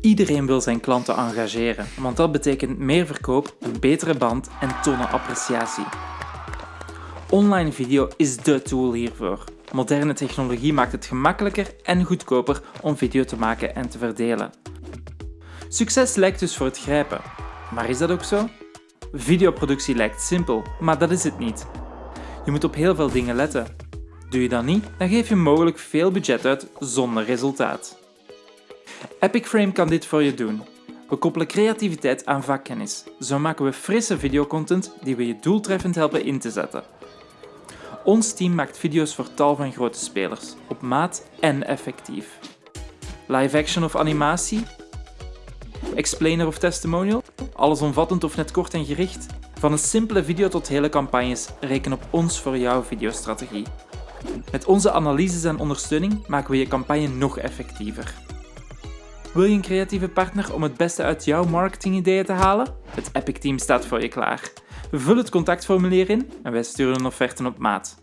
Iedereen wil zijn klanten engageren, want dat betekent meer verkoop, een betere band en tonen appreciatie. Online video is dé tool hiervoor. Moderne technologie maakt het gemakkelijker en goedkoper om video te maken en te verdelen. Succes lijkt dus voor het grijpen. Maar is dat ook zo? Videoproductie lijkt simpel, maar dat is het niet. Je moet op heel veel dingen letten. Doe je dat niet, dan geef je mogelijk veel budget uit zonder resultaat. Epic Frame kan dit voor je doen. We koppelen creativiteit aan vakkennis. Zo maken we frisse videocontent die we je doeltreffend helpen in te zetten. Ons team maakt video's voor tal van grote spelers, op maat en effectief. Live action of animatie? Explainer of testimonial? Allesomvattend of net kort en gericht? Van een simpele video tot hele campagnes, reken op ons voor jouw videostrategie. Met onze analyses en ondersteuning maken we je campagne nog effectiever. Wil je een creatieve partner om het beste uit jouw marketingideeën te halen? Het Epic Team staat voor je klaar. Vul het contactformulier in en wij sturen een offerte op maat.